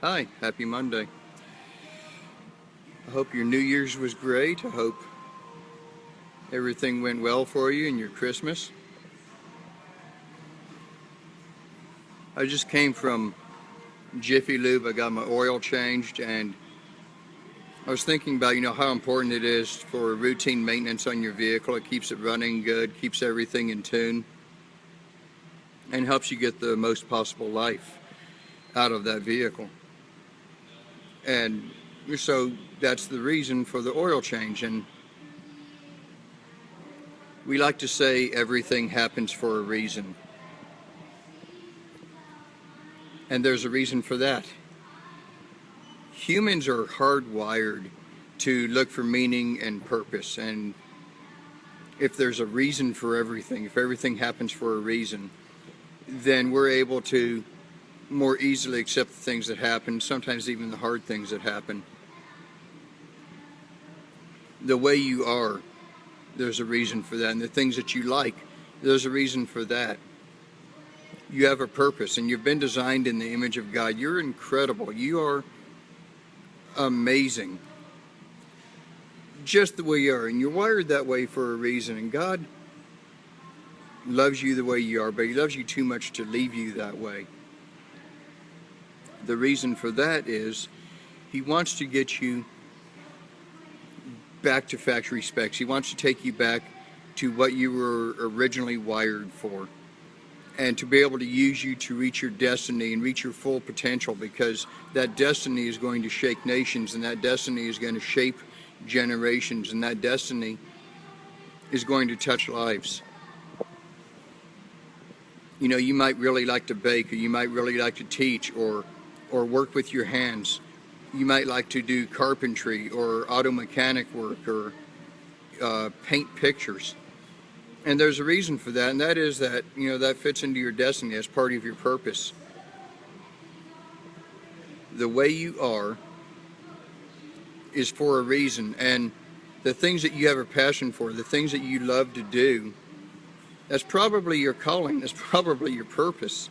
Hi, happy Monday. I hope your New Year's was great. I hope everything went well for you in your Christmas. I just came from Jiffy Lube. I got my oil changed and I was thinking about, you know, how important it is for routine maintenance on your vehicle. It keeps it running good, keeps everything in tune, and helps you get the most possible life out of that vehicle. And so that's the reason for the oil change. And we like to say everything happens for a reason. And there's a reason for that humans are hardwired to look for meaning and purpose and if there's a reason for everything, if everything happens for a reason, then we're able to more easily accept the things that happen, sometimes even the hard things that happen. The way you are, there's a reason for that. And the things that you like, there's a reason for that. You have a purpose and you've been designed in the image of God. You're incredible. You are amazing. Just the way you are. And you're wired that way for a reason. And God loves you the way you are, but He loves you too much to leave you that way. The reason for that is He wants to get you back to factory specs. He wants to take you back to what you were originally wired for and to be able to use you to reach your destiny and reach your full potential because that destiny is going to shake nations and that destiny is going to shape generations and that destiny is going to touch lives. You know, you might really like to bake or you might really like to teach or, or work with your hands. You might like to do carpentry or auto mechanic work or uh, paint pictures. And there's a reason for that, and that is that, you know, that fits into your destiny as part of your purpose. The way you are is for a reason, and the things that you have a passion for, the things that you love to do, that's probably your calling, that's probably your purpose.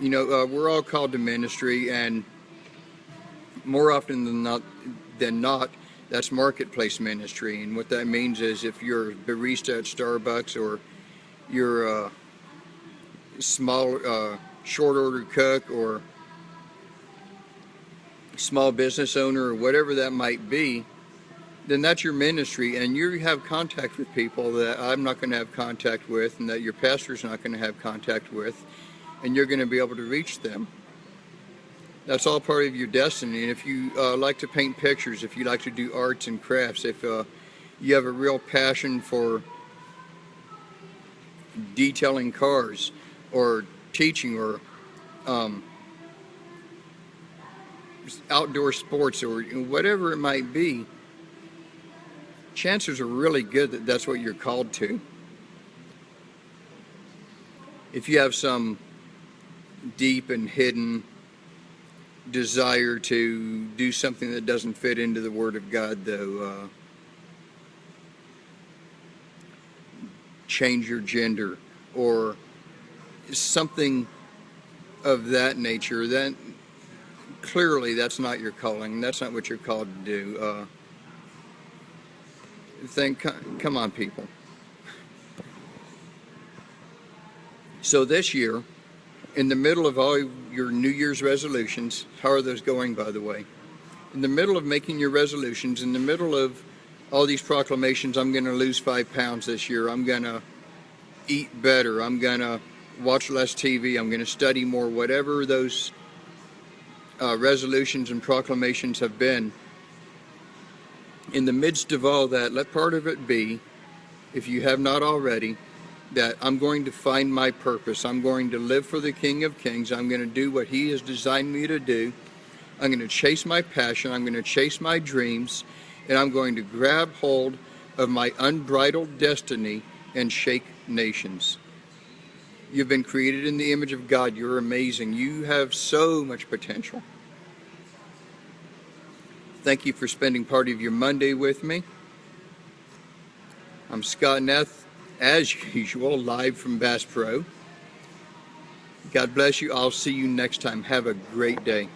You know, uh, we're all called to ministry, and more often than not, than not that's marketplace ministry. And what that means is if you're a barista at Starbucks or you're a small, uh, short order cook or small business owner or whatever that might be, then that's your ministry and you have contact with people that I'm not going to have contact with and that your pastor's not going to have contact with and you're going to be able to reach them that's all part of your destiny. And if you uh, like to paint pictures, if you like to do arts and crafts, if uh, you have a real passion for detailing cars or teaching or um, outdoor sports or whatever it might be, chances are really good that that's what you're called to. If you have some deep and hidden desire to do something that doesn't fit into the Word of God, though. Uh, change your gender or something of that nature, then clearly that's not your calling. That's not what you're called to do. Uh, think, come on, people. So this year, in the middle of all your New Year's resolutions, how are those going, by the way? In the middle of making your resolutions, in the middle of all these proclamations, I'm going to lose five pounds this year, I'm going to eat better, I'm going to watch less TV, I'm going to study more, whatever those uh, resolutions and proclamations have been. In the midst of all that, let part of it be, if you have not already, that I'm going to find my purpose. I'm going to live for the King of Kings. I'm going to do what He has designed me to do. I'm going to chase my passion. I'm going to chase my dreams. And I'm going to grab hold of my unbridled destiny and shake nations. You've been created in the image of God. You're amazing. You have so much potential. Thank you for spending part of your Monday with me. I'm Scott Neth as usual, live from Bass Pro. God bless you. I'll see you next time. Have a great day.